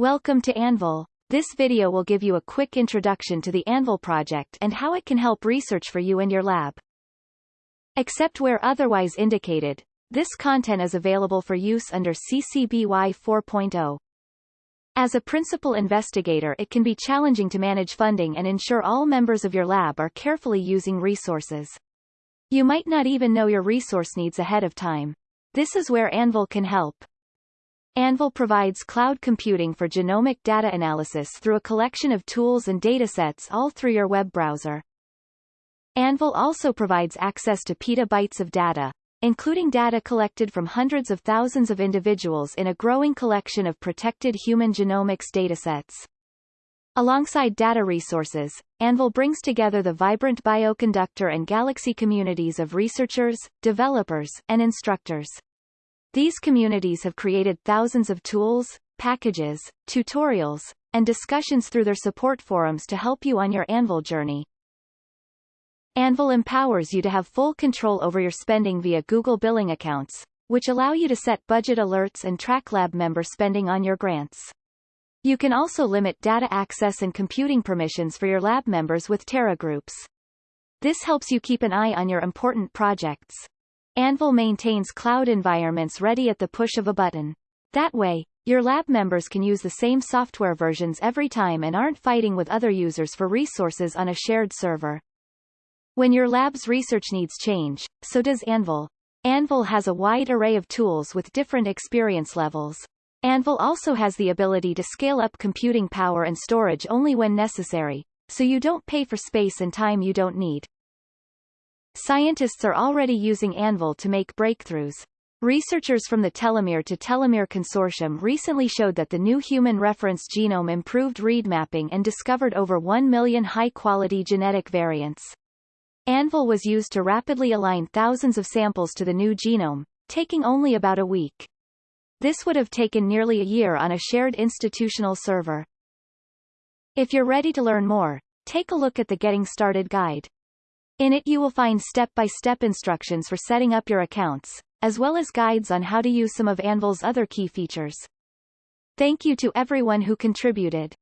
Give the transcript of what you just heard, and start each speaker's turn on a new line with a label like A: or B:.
A: Welcome to Anvil. This video will give you a quick introduction to the Anvil project and how it can help research for you and your lab. Except where otherwise indicated, this content is available for use under CC BY 4.0. As a principal investigator it can be challenging to manage funding and ensure all members of your lab are carefully using resources. You might not even know your resource needs ahead of time. This is where Anvil can help. Anvil provides cloud computing for genomic data analysis through a collection of tools and datasets all through your web browser. Anvil also provides access to petabytes of data, including data collected from hundreds of thousands of individuals in a growing collection of protected human genomics datasets. Alongside data resources, Anvil brings together the vibrant bioconductor and galaxy communities of researchers, developers, and instructors. These communities have created thousands of tools, packages, tutorials, and discussions through their support forums to help you on your Anvil journey. Anvil empowers you to have full control over your spending via Google billing accounts, which allow you to set budget alerts and track lab member spending on your grants. You can also limit data access and computing permissions for your lab members with Terra groups. This helps you keep an eye on your important projects. Anvil maintains cloud environments ready at the push of a button. That way, your lab members can use the same software versions every time and aren't fighting with other users for resources on a shared server. When your lab's research needs change, so does Anvil. Anvil has a wide array of tools with different experience levels. Anvil also has the ability to scale up computing power and storage only when necessary, so you don't pay for space and time you don't need. Scientists are already using Anvil to make breakthroughs. Researchers from the Telomere to Telomere Consortium recently showed that the new human reference genome improved read mapping and discovered over 1 million high-quality genetic variants. Anvil was used to rapidly align thousands of samples to the new genome, taking only about a week. This would have taken nearly a year on a shared institutional server. If you're ready to learn more, take a look at the Getting Started guide. In it you will find step-by-step instructions for setting up your accounts, as well as guides on how to use some of Anvil's other key features. Thank you to everyone who contributed.